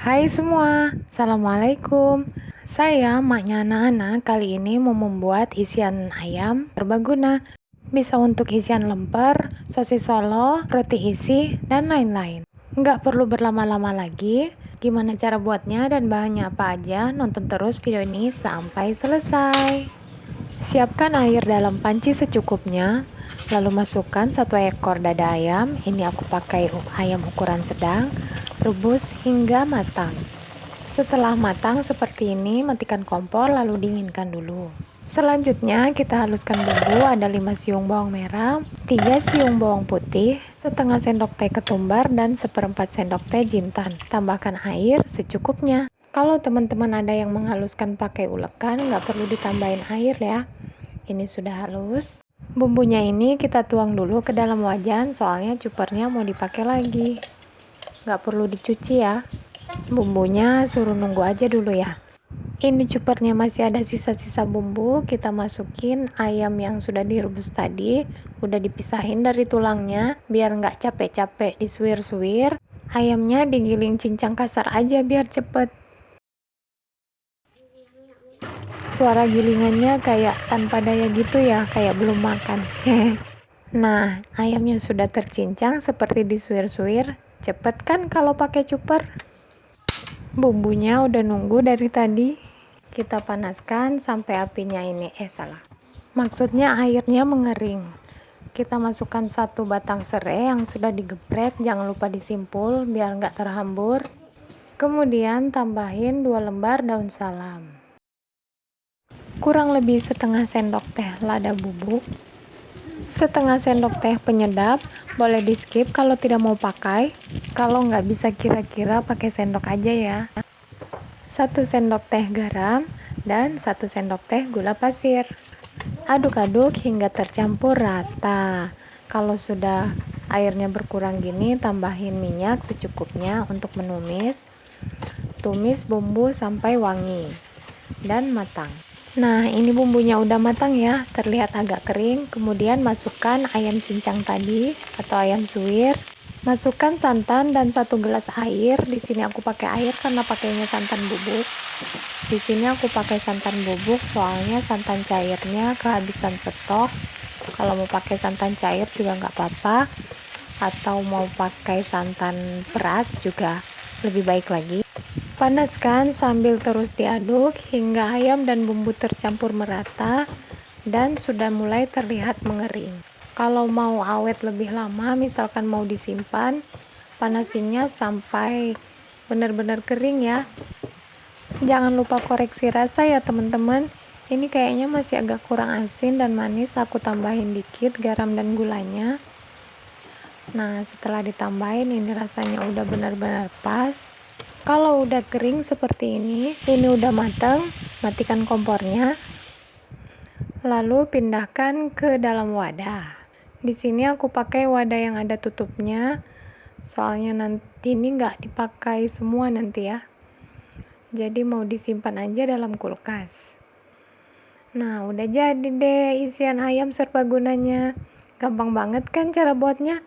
Hai semua, Assalamualaikum. Saya, maknya anak-anak, kali ini mau membuat isian ayam terbaguna. Bisa untuk isian lemper, sosis solo, roti isi, dan lain-lain. Nggak perlu berlama-lama lagi. Gimana cara buatnya dan bahannya apa aja, nonton terus video ini sampai selesai Siapkan air dalam panci secukupnya Lalu masukkan satu ekor dada ayam, ini aku pakai ayam ukuran sedang, rebus hingga matang. Setelah matang seperti ini, matikan kompor lalu dinginkan dulu. Selanjutnya kita haluskan bumbu, ada 5 siung bawang merah, 3 siung bawang putih, setengah sendok teh ketumbar, dan seperempat sendok teh jintan. Tambahkan air secukupnya. Kalau teman-teman ada yang menghaluskan pakai ulekan, nggak perlu ditambahin air ya. Ini sudah halus. Bumbunya ini kita tuang dulu ke dalam wajan, soalnya cupernya mau dipakai lagi. Nggak perlu dicuci ya. Bumbunya suruh nunggu aja dulu ya. Ini cupernya masih ada sisa-sisa bumbu, kita masukin ayam yang sudah direbus tadi, udah dipisahin dari tulangnya, biar nggak capek-capek disuir-suir. Ayamnya digiling cincang kasar aja biar cepet. Suara gilingannya kayak tanpa daya gitu ya, kayak belum makan. nah, ayamnya sudah tercincang seperti disuir-suir. Cepet kan kalau pakai cuper? Bumbunya udah nunggu dari tadi. Kita panaskan sampai apinya ini, eh salah. Maksudnya airnya mengering. Kita masukkan satu batang serai yang sudah digeprek, jangan lupa disimpul biar nggak terhambur. Kemudian tambahin dua lembar daun salam kurang lebih setengah sendok teh lada bubuk, setengah sendok teh penyedap, boleh di skip kalau tidak mau pakai, kalau nggak bisa kira-kira pakai sendok aja ya. Satu sendok teh garam, dan satu sendok teh gula pasir. Aduk-aduk hingga tercampur rata. Kalau sudah airnya berkurang gini, tambahin minyak secukupnya untuk menumis. Tumis bumbu sampai wangi dan matang. Nah, ini bumbunya udah matang ya, terlihat agak kering. Kemudian masukkan ayam cincang tadi atau ayam suwir. Masukkan santan dan satu gelas air. Di sini aku pakai air karena pakainya santan bubuk. Di sini aku pakai santan bubuk soalnya santan cairnya kehabisan stok. Kalau mau pakai santan cair juga nggak apa-apa. Atau mau pakai santan peras juga lebih baik lagi. Panaskan sambil terus diaduk hingga ayam dan bumbu tercampur merata dan sudah mulai terlihat mengering. Kalau mau awet lebih lama, misalkan mau disimpan, panasinya sampai benar-benar kering ya. Jangan lupa koreksi rasa ya teman-teman. Ini kayaknya masih agak kurang asin dan manis, aku tambahin dikit garam dan gulanya. Nah, setelah ditambahin ini rasanya udah benar-benar pas kalau udah kering seperti ini ini udah matang matikan kompornya lalu pindahkan ke dalam wadah. Di sini aku pakai wadah yang ada tutupnya soalnya nanti ini nggak dipakai semua nanti ya. Jadi mau disimpan aja dalam kulkas. Nah udah jadi deh isian ayam serbagunanya gampang banget kan cara buatnya?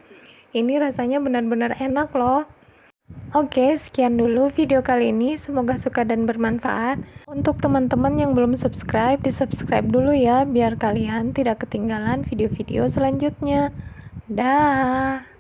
Ini rasanya benar-benar enak loh Oke, sekian dulu video kali ini. Semoga suka dan bermanfaat. Untuk teman-teman yang belum subscribe, di-subscribe dulu ya, biar kalian tidak ketinggalan video-video selanjutnya. Dah.